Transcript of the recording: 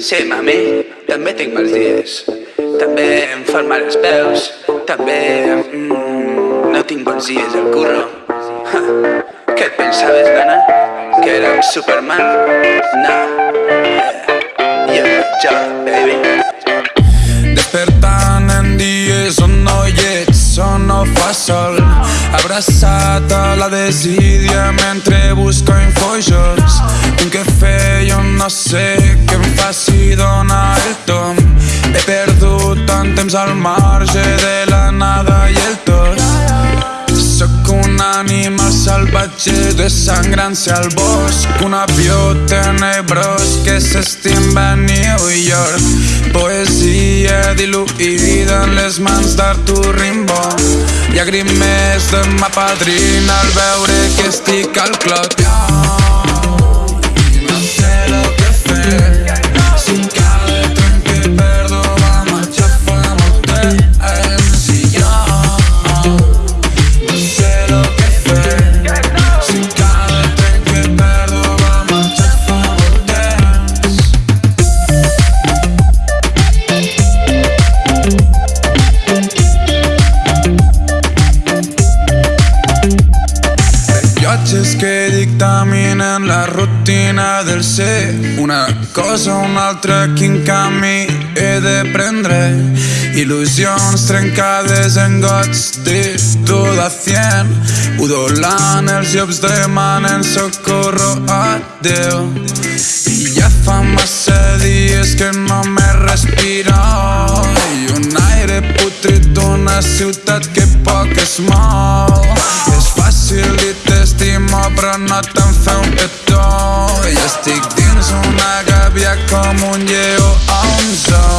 Sí, mami, també tinc mals dies. També em fan mal els peus. També mm, no tinc bons dies al curro. Ha, què et pensaves, nana? Que era un Superman? No. Yeah. Yo, yo, baby. Despertant en dies on no hi ets, on no fa sol Abraçat a la desídia mentre busco infojocs Tinc que fer, jo no sé tom He perdut tant temps al marge de la nada i el tot Sóc un animal salvatge desangrant-se al bosc. Un avió tenebrós que s'estimba a New York. Poesia diluïda en les mans d'Artur Rimbaud. Llàgrimes de ma padrina al veure que estic al clot que dictaminen la rutina del ser. Una cosa o una altra quin camí he de prendre? Il·lusions trencades en gots de tot a cien Udolant els llops demanen socorro a Déu. I ja fa massa dies que no me respiro. I un aire putrit d'una ciutat que poc es mou come on, yeah, oh, I'm done.